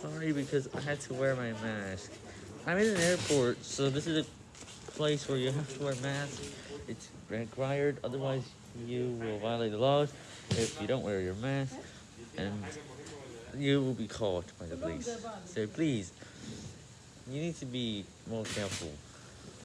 sorry because I had to wear my mask. I'm in an airport, so this is a place where you have to wear a mask. It's required, otherwise you will violate the laws if you don't wear your mask, and you will be caught by the police. So please, you need to be more careful.